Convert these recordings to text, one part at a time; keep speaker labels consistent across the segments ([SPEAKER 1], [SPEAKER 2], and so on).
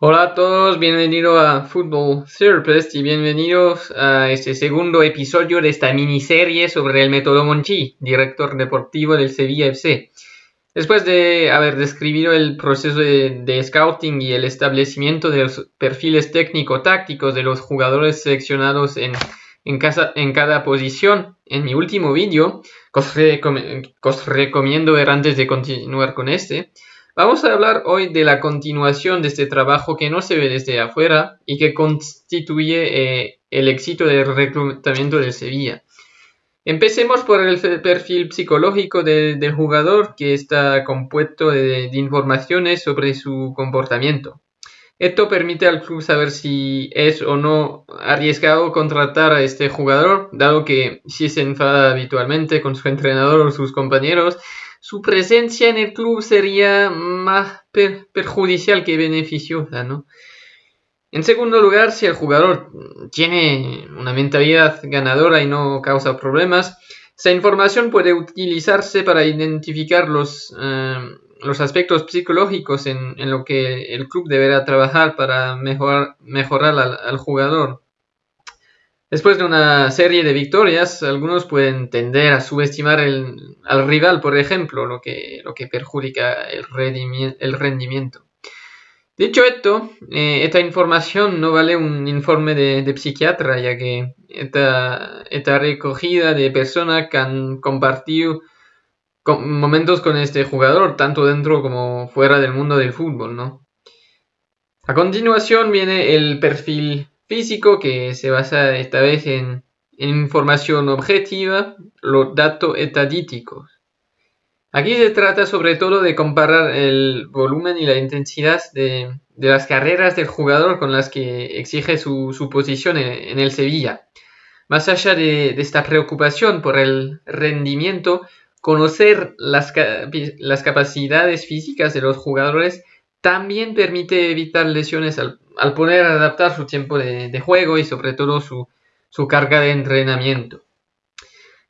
[SPEAKER 1] Hola a todos, bienvenidos a Football Therapist y bienvenidos a este segundo episodio de esta miniserie sobre el método Monchi, director deportivo del Sevilla FC. Después de haber descrito el proceso de, scouting y el establecimiento de los perfiles técnico-tácticos de los jugadores seleccionados en cada posición, en mi último vídeo, que os recomiendo ver antes de continuar con este, Vamos a hablar hoy de la continuación de este trabajo que no se ve desde afuera y que constituye eh, el éxito del reclutamiento de Sevilla. Empecemos por el perfil psicológico del jugador que está compuesto de, informaciones sobre su comportamiento. Esto permite al club saber si es o no arriesgado contratar a este jugador, dado que si se enfada habitualmente con su entrenador o sus compañeros, su presencia en el club sería más perjudicial que beneficiosa, ¿no? En segundo lugar, si el jugador tiene una mentalidad ganadora y no causa problemas, esa información puede utilizarse para identificar los, eh, los aspectos psicológicos en, en, lo que el club deberá trabajar para mejorar, mejorar al jugador. Después de una serie de victorias, algunos pueden tender a subestimar al rival, por ejemplo, lo que, lo que perjudica el, rendimiento. Dicho esto, eh, esta información no vale un informe de, psiquiatra, ya que esta, recogida de personas que han compartido momentos con este jugador, tanto dentro como fuera del mundo del fútbol, ¿no? A continuación viene el perfil físico que se basa esta vez en, información objetiva, los datos estadísticos. Aquí se trata sobre todo de comparar el volumen y la intensidad de, las carreras del jugador con las que exige su, posición en, el Sevilla. Más allá de, esta preocupación por el rendimiento, conocer las, las capacidades físicas de los jugadores también permite evitar lesiones al, al poder adaptar su tiempo de, juego y sobre todo su, carga de entrenamiento.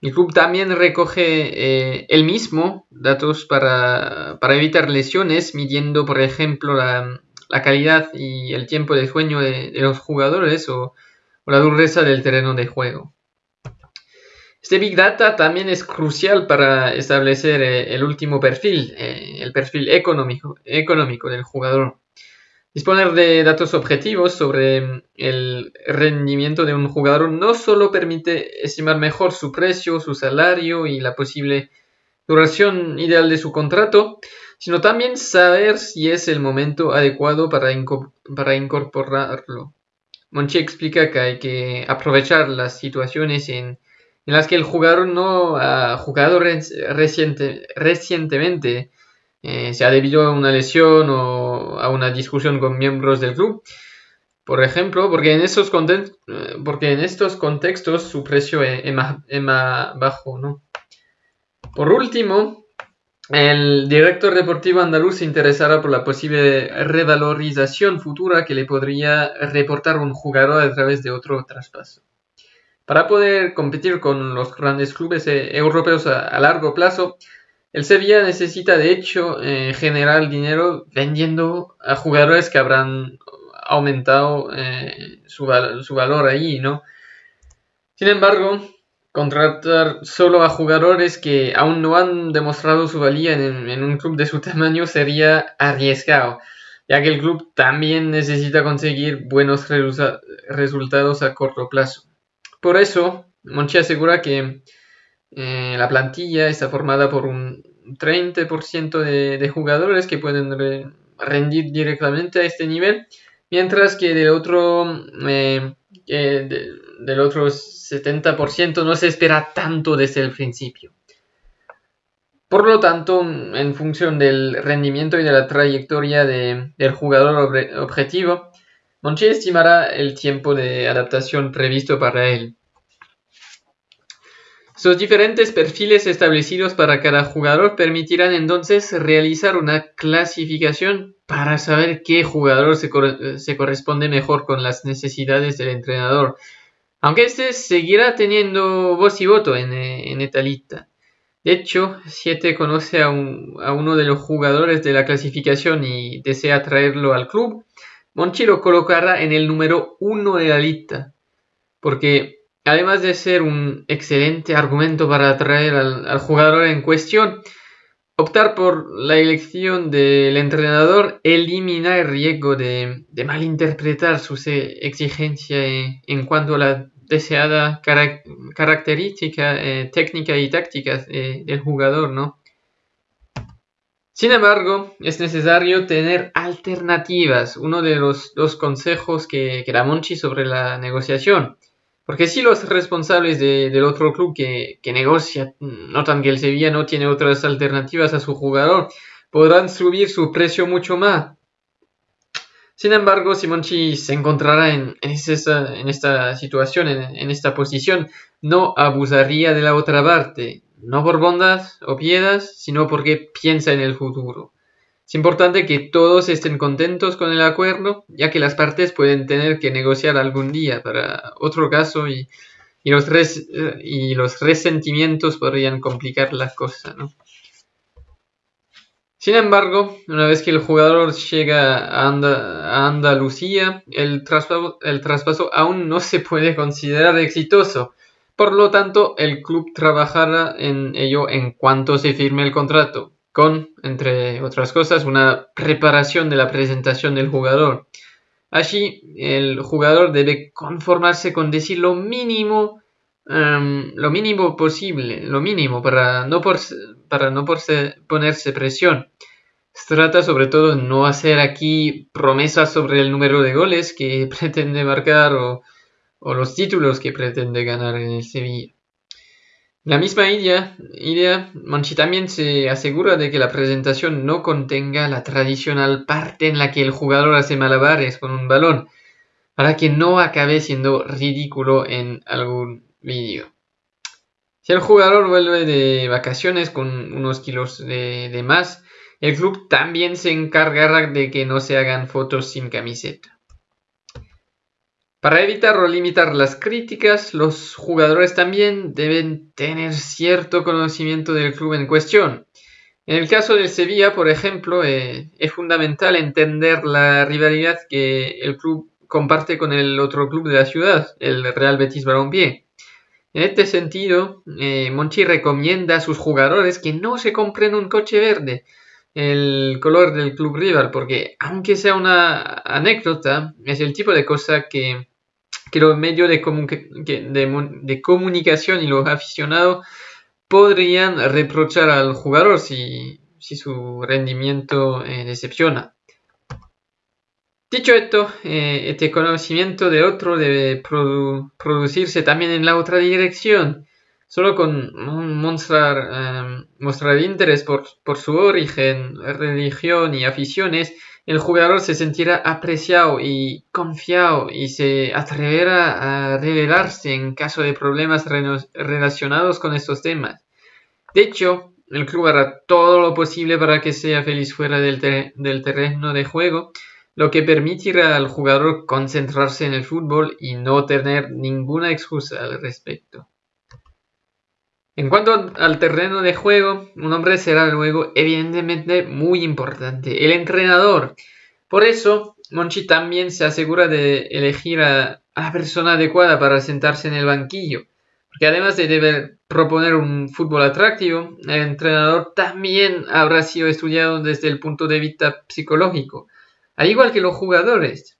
[SPEAKER 1] El club también recoge eh, el mismo datos para, evitar lesiones, midiendo por ejemplo la, calidad y el tiempo de sueño de, los jugadores o, la dureza del terreno de juego. Este Big Data también es crucial para establecer eh, el último perfil, eh, el perfil económico del jugador. Disponer de datos objetivos sobre el rendimiento de un jugador no solo permite estimar mejor su precio, su salario y la posible duración ideal de su contrato, sino también saber si es el momento adecuado para, incorporarlo. Monchi explica que hay que aprovechar las situaciones en, las que el jugador no ha jugado recientemente eh, sea debido a una lesión o a una discusión con miembros del club. Por ejemplo, porque en, eh, porque en estos contextos su precio es, más, bajo. ¿no? Por último, el director deportivo andaluz se interesará por la posible revalorización futura que le podría reportar un jugador a través de otro traspaso. Para poder competir con los grandes clubes eh, europeos a largo plazo, el Sevilla necesita de hecho eh, generar dinero vendiendo a jugadores que habrán aumentado eh, su, valor ahí, ¿no? Sin embargo, contratar solo a jugadores que aún no han demostrado su valía en, un club de su tamaño sería arriesgado, ya que el club también necesita conseguir buenos resultados a corto plazo. Por eso, Monchi asegura que eh, la plantilla está formada por un 30% de, jugadores que pueden rendir directamente a este nivel, mientras que del otro, eh, del otro 70% no se espera tanto desde el principio. Por lo tanto, en función del rendimiento y de la trayectoria del jugador objetivo, Monchi estimará el tiempo de adaptación previsto para él. Sus diferentes perfiles establecidos para cada jugador permitirán entonces realizar una clasificación para saber qué jugador se, corresponde mejor con las necesidades del entrenador, aunque éste seguirá teniendo voz y voto en, esta lista. De hecho, si este conoce a, uno de los jugadores de la clasificación y desea traerlo al club, Monchi lo colocará en el número uno de la lista, porque además de ser un excelente argumento para atraer al, jugador en cuestión, optar por la elección del entrenador elimina el riesgo de, malinterpretar sus exigencias en cuanto a la deseada característica eh, técnica y táctica eh, del jugador, ¿no? Sin embargo, es necesario tener alternativas, uno de los consejos que, que da Monchi sobre la negociación. Porque si los responsables del otro club que, que, negocia notan que el Sevilla no tiene otras alternativas a su jugador, podrán subir su precio mucho más. Sin embargo, si Monchi se encontrará en, esta situación, en, esta posición, no abusaría de la otra parte, no por bondad o piedas, sino porque piensa en el futuro. Es importante que todos estén contentos con el acuerdo, ya que las partes pueden tener que negociar algún día para otro caso y, los, y los resentimientos podrían complicar la cosa, ¿no? Sin embargo, una vez que el jugador llega a, Andalucía, el traspaso, aún no se puede considerar exitoso. Por lo tanto, el club trabajará en ello en cuanto se firme el contrato, con, entre otras cosas, una preparación de la presentación del jugador. Allí, el jugador debe conformarse con decir lo mínimo, em, lo mínimo posible, lo mínimo para no, para no ponerse presión. Se trata sobre todo de no hacer aquí promesas sobre el número de goles que pretende marcar o, los títulos que pretende ganar en el Sevilla. La misma idea, idea, Manchi también se asegura de que la presentación no contenga la tradicional parte en la que el jugador hace malabares con un balón, para que no acabe siendo ridículo en algún vídeo. Si el jugador vuelve de vacaciones con unos kilos de, más, el club también se encargará de que no se hagan fotos sin camiseta. Para evitar o limitar las críticas, los jugadores también deben tener cierto conocimiento del club en cuestión. En el caso del Sevilla, por ejemplo, eh, es fundamental entender la rivalidad que el club comparte con el otro club de la ciudad, el Real Betis Balompié. En este sentido, eh, Monchi recomienda a sus jugadores que no se compren un coche verde, el color del club rival, porque aunque sea una anécdota, es el tipo de cosa que, los medios de, comunicación y los aficionados podrían reprochar al jugador si, su rendimiento eh, decepciona. Dicho esto, eh, este conocimiento de otro debe producirse también en la otra dirección. Solo con mostrar, em, mostrar interés por, por, su origen, religión y aficiones, el jugador se sentirá apreciado y confiado y se atreverá a revelarse en caso de problemas relacionados con estos temas. De hecho, el club hará todo lo posible para que sea feliz fuera del, del terreno de juego lo que permitirá al jugador concentrarse en el fútbol y no tener ninguna excusa al respecto. En cuanto al terreno de juego, un hombre será luego evidentemente muy importante, el entrenador. Por eso, Monchi también se asegura de elegir a, la persona adecuada para sentarse en el banquillo, porque además de deber proponer un fútbol atractivo, el entrenador también habrá sido estudiado desde el punto de vista psicológico al igual que los jugadores.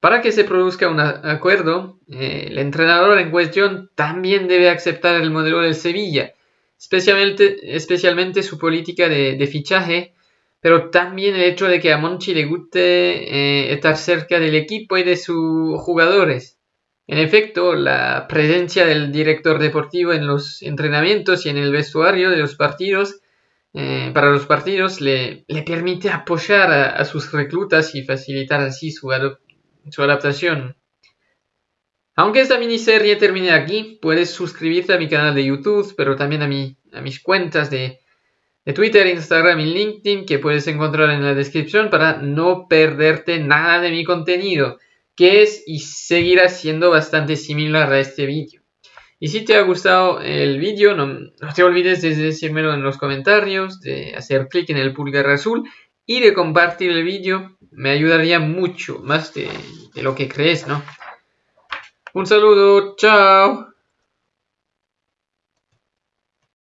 [SPEAKER 1] Para que se produzca un acuerdo, eh, el entrenador en cuestión también debe aceptar el modelo del Sevilla, especialmente, su política de, fichaje, pero también el hecho de que a Monchi le guste eh, estar cerca del equipo y de sus jugadores. En efecto, la presencia del director deportivo en los entrenamientos y en el vestuario de los partidos eh, para los partidos le, permite apoyar a, sus reclutas y facilitar así su, adaptación. Aunque esta miniserie termine aquí, puedes suscribirte a mi canal de YouTube, pero también a, a mis cuentas de, de Twitter, Instagram y LinkedIn que puedes encontrar en la descripción para no perderte nada de mi contenido, que es y seguirá siendo bastante similar a este vídeo. Y si te ha gustado el vídeo, no, te olvides de decírmelo en los comentarios, de hacer clic en el pulgar azul y de compartir el vídeo me ayudaría mucho, más de, lo que crees, ¿no? Un saludo, chao.